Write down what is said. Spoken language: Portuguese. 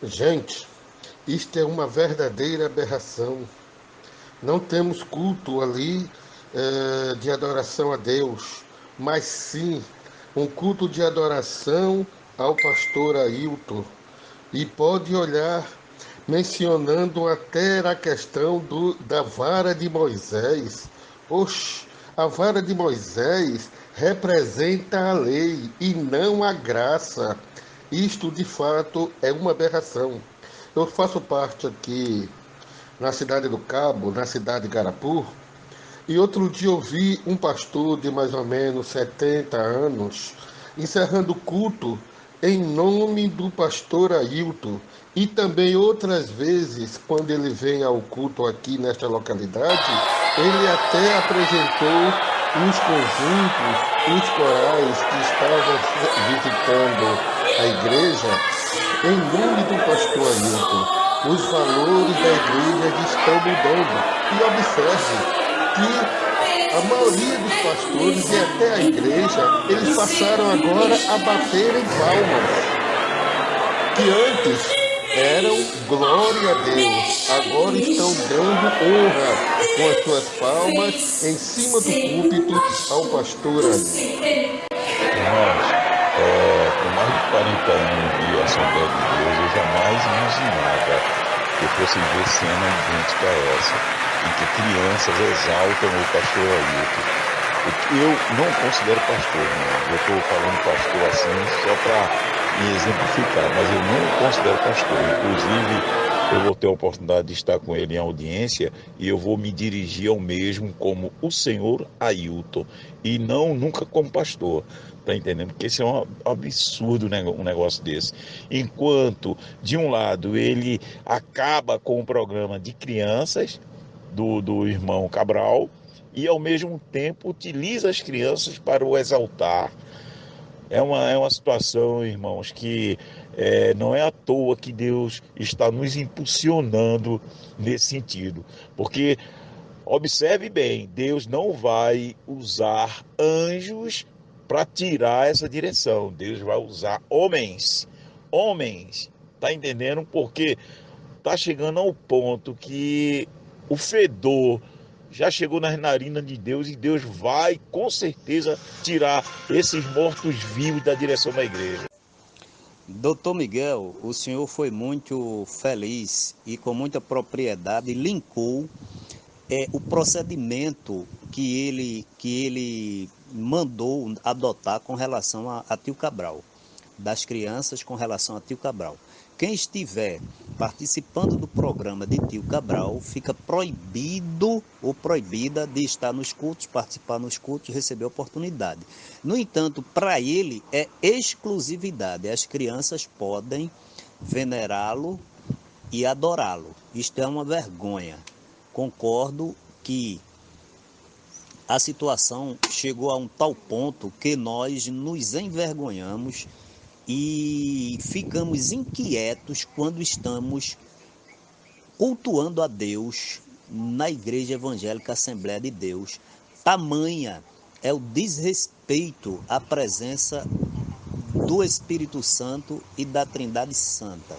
Gente, isto é uma verdadeira aberração. Não temos culto ali é, de adoração a Deus, mas sim um culto de adoração ao pastor Ailton. E pode olhar mencionando até a questão do, da vara de Moisés. Oxe, a vara de Moisés representa a lei e não a graça. Isto de fato é uma aberração. Eu faço parte aqui na cidade do Cabo, na cidade de Garapur, e outro dia eu vi um pastor de mais ou menos 70 anos encerrando o culto em nome do pastor Ailton e também outras vezes, quando ele vem ao culto aqui nesta localidade, ele até apresentou os conjuntos, os corais que estavam visitando a igreja em nome do pastor Ailton. Os valores da igreja estão mudando. E observe que a maioria dos pastores e até a igreja, eles passaram agora a bater em palmas. Que antes eram glória a Deus, agora estão dando honra com as suas palmas em cima do púlpito ao pastor ali. Irmãos, é, com mais de 40 Assembleia de Deus, eu jamais imaginava que eu fosse ver cena idêntica a essa, em que crianças exaltam o pastor Ailton. Eu não considero pastor, não. Eu estou falando pastor assim só para e exemplificar, mas eu não considero pastor. Inclusive, eu vou ter a oportunidade de estar com ele em audiência e eu vou me dirigir ao mesmo como o senhor Ailton e não nunca como pastor. Tá entendendo? Porque isso é um absurdo um negócio desse. Enquanto, de um lado, ele acaba com o programa de crianças do, do irmão Cabral e, ao mesmo tempo, utiliza as crianças para o exaltar é uma, é uma situação, irmãos, que é, não é à toa que Deus está nos impulsionando nesse sentido. Porque, observe bem, Deus não vai usar anjos para tirar essa direção. Deus vai usar homens. Homens. Tá entendendo? Porque tá chegando ao ponto que o fedor já chegou nas narinas de Deus e Deus vai com certeza tirar esses mortos-vivos da direção da igreja. Doutor Miguel, o senhor foi muito feliz e com muita propriedade linkou é, o procedimento que ele, que ele mandou adotar com relação a, a Tio Cabral, das crianças com relação a Tio Cabral. Quem estiver participando do programa de Tio Cabral fica proibido ou proibida de estar nos cultos, participar nos cultos, receber oportunidade. No entanto, para ele é exclusividade. As crianças podem venerá-lo e adorá-lo. Isto é uma vergonha. Concordo que a situação chegou a um tal ponto que nós nos envergonhamos e ficamos inquietos quando estamos cultuando a Deus na Igreja Evangélica Assembleia de Deus. Tamanha é o desrespeito à presença do Espírito Santo e da Trindade Santa.